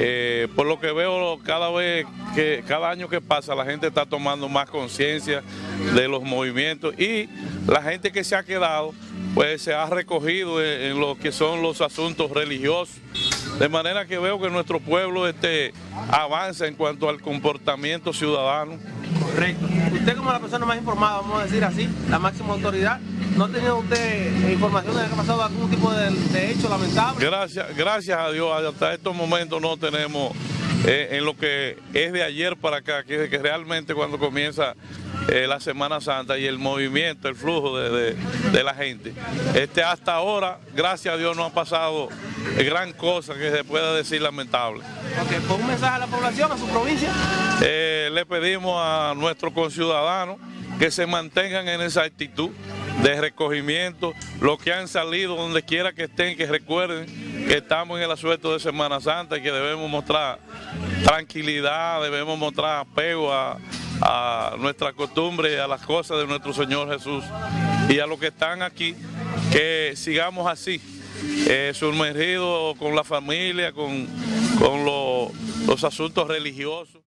Eh, por lo que veo cada vez que cada año que pasa la gente está tomando más conciencia de los movimientos y la gente que se ha quedado pues se ha recogido en, en lo que son los asuntos religiosos de manera que veo que nuestro pueblo este, avanza en cuanto al comportamiento ciudadano. Correcto. Usted como la persona más informada, vamos a decir así, la máxima autoridad, ¿no ha tenido usted información de que ha pasado algún tipo de, hecho lamentable? Gracias, gracias a Dios, hasta estos momentos no tenemos eh, en lo que es de ayer para acá, que, que realmente cuando comienza eh, la Semana Santa y el movimiento, el flujo de, la gente. Este, hasta ahora, gracias a Dios, no ha pasado gran cosa que se pueda decir lamentable. Okay, ¿Por un mensaje a la población, a su provincia? Eh, le pedimos a nuestros conciudadanos que se mantengan en esa actitud de recogimiento, los que han salido donde quiera que estén, que recuerden que estamos en el asueto de Semana Santa y que debemos mostrar tranquilidad, debemos mostrar apego a, a nuestra costumbre, a las cosas de nuestro Señor Jesús y a los que están aquí, que sigamos así, eh, sumergidos con la familia, con, con los asuntos religiosos.